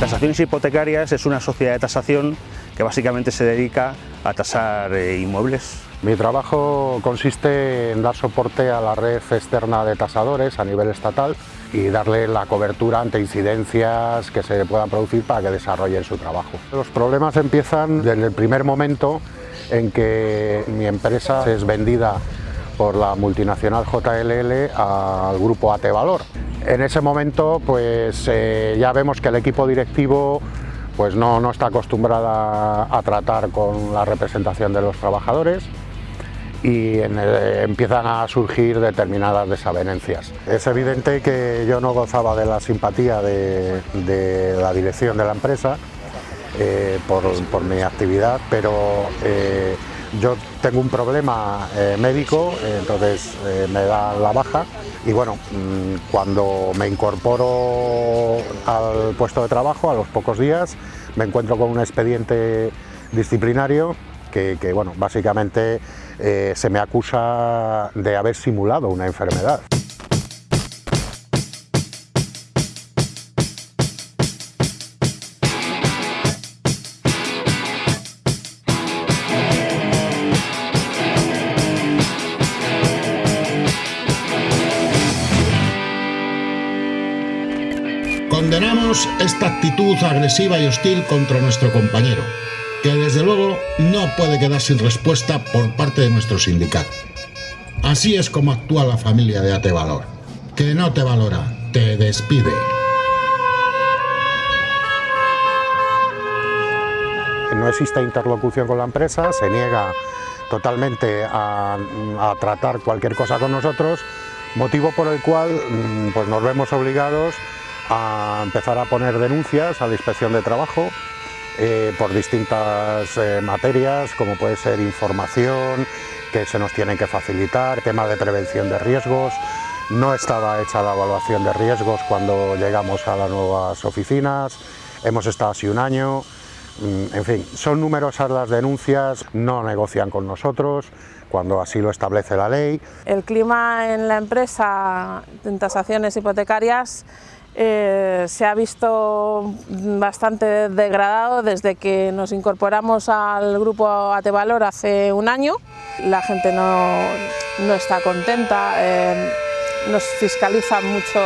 Tasaciones Hipotecarias es una sociedad de tasación que básicamente se dedica a tasar eh, inmuebles. Mi trabajo consiste en dar soporte a la red externa de tasadores a nivel estatal y darle la cobertura ante incidencias que se puedan producir para que desarrollen su trabajo. Los problemas empiezan desde el primer momento en que mi empresa es vendida por la multinacional JLL al grupo AT Valor. En ese momento pues eh, ya vemos que el equipo directivo pues no, no está acostumbrada a tratar con la representación de los trabajadores y empiezan a surgir determinadas desavenencias. Es evidente que yo no gozaba de la simpatía de, la dirección de la empresa eh, por, mi actividad, pero eh, yo tengo un problema eh, médico, entonces me da la baja y bueno, mm, cuando me incorporo al puesto de trabajo, a los pocos días, me encuentro con un expediente disciplinario que, bueno, básicamente eh, se me acusa de haber simulado una enfermedad. Esta actitud agresiva y hostil contra nuestro compañero, que desde luego no puede quedar sin respuesta por parte de nuestro sindicato. Así es como actúa la familia de Atevalor, que no te valora, te despide. No existe interlocución con la empresa, se niega totalmente a, tratar cualquier cosa con nosotros, motivo por el cual mm, pues nos vemos obligados a empezar a poner denuncias a la inspección de trabajo eh, por distintas eh, materias como puede ser información que se nos tienen que facilitar, temas de prevención de riesgos, no estaba hecha la evaluación de riesgos cuando llegamos a las nuevas oficinas, hemos estado así un año, mm, en fin, son numerosas las denuncias, no negocian con nosotros, cuando así lo establece la ley. El clima en la empresa en tasaciones hipotecarias eh, se ha visto bastante degradado desde que nos incorporamos al grupo Atevalor hace un año. La gente no, está contenta, eh, nos fiscalizan mucho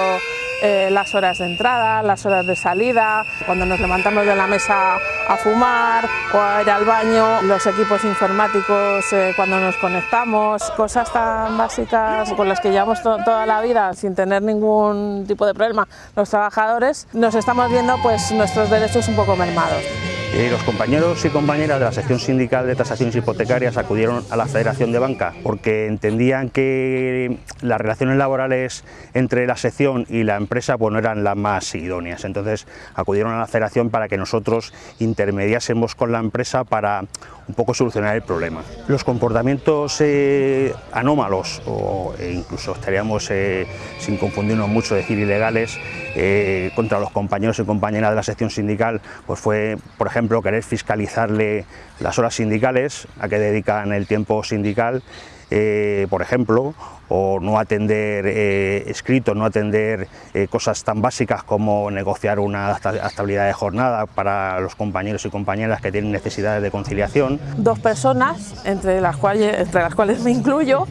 eh, las horas de entrada, las horas de salida, cuando nos levantamos de la mesa a fumar o a ir al baño, los equipos informáticos eh, cuando nos conectamos, cosas tan básicas con las que llevamos toda la vida sin tener ningún tipo de problema los trabajadores, nos estamos viendo pues nuestros derechos un poco mermados. Los compañeros y compañeras de la sección sindical de tasaciones hipotecarias acudieron a la Federación de Banca porque entendían que las relaciones laborales entre la sección y la empresa no eran las más idóneas. Entonces acudieron a la Federación para que nosotros intermediásemos con la empresa para un poco solucionar el problema. Los comportamientos eh, anómalos o e incluso estaríamos, eh, sin confundirnos mucho, decir ilegales, eh, contra los compañeros y compañeras de la sección sindical, pues fue, por ejemplo, querer fiscalizarle las horas sindicales, a que dedican el tiempo sindical, eh, por ejemplo, o no atender eh, escritos, no atender eh, cosas tan básicas como negociar una estabilidad de jornada para los compañeros y compañeras que tienen necesidades de conciliación. Dos personas, entre las cuales, entre las cuales me incluyo,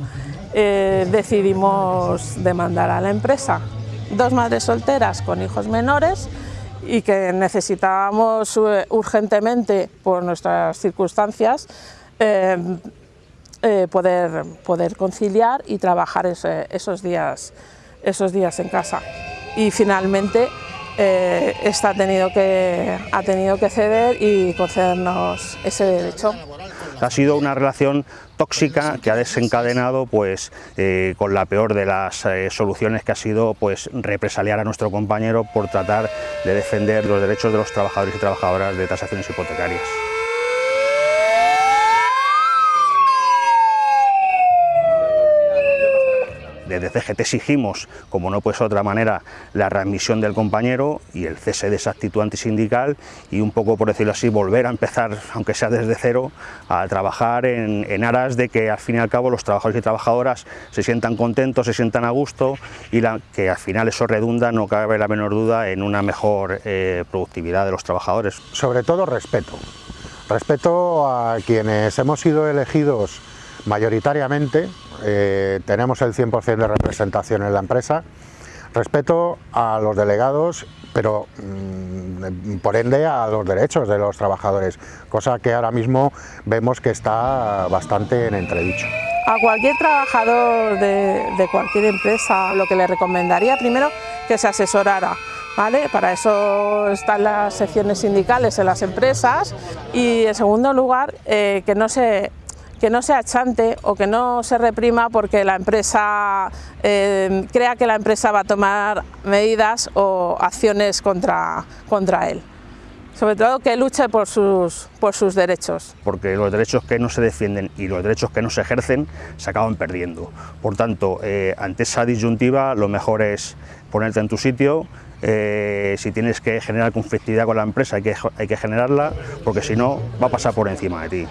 decidimos demandar a la empresa. Dos madres solteras con hijos menores y que necesitábamos urgentemente, por nuestras circunstancias, eh, poder, poder conciliar y trabajar esos, días, esos días en casa. Y finalmente eh, esta ha tenido, que, ha tenido que ceder y concedernos ese derecho. Ha sido una relación tóxica que ha desencadenado pues, eh, con la peor de las soluciones que ha sido pues, represaliar a nuestro compañero por tratar de defender los derechos de los trabajadores y trabajadoras de tasaciones hipotecarias. Desde CGT exigimos, como no puede ser de otra manera, la readmisión del compañero y el cese de esa actitud antisindical y un poco, por decirlo así, volver a empezar, aunque sea desde cero, a trabajar en, aras de que al fin y al cabo los trabajadores y trabajadoras se sientan contentos, se sientan a gusto y que al final eso redunda, no cabe la menor duda, en una mejor eh, productividad de los trabajadores. Sobre todo respeto. Respeto a quienes hemos sido elegidos mayoritariamente, eh, tenemos el 100% de representación en la empresa, respeto a los delegados, pero mm, por ende a los derechos de los trabajadores, cosa que ahora mismo vemos que está bastante en entredicho. A cualquier trabajador de, cualquier empresa lo que le recomendaría primero que se asesorara ¿Vale? Para eso están las secciones sindicales en las empresas y en segundo lugar eh, que no se que no se achante o que no se reprima porque la empresa eh, crea que la empresa va a tomar medidas o acciones contra, contra él. Sobre todo que luche por sus, por sus derechos. Porque los derechos que no se defienden y los derechos que no se ejercen se acaban perdiendo. Por tanto, eh, ante esa disyuntiva lo mejor es ponerte en tu sitio, eh, si tienes que generar conflictividad con la empresa hay que, hay que generarla porque si no va a pasar por encima de ti.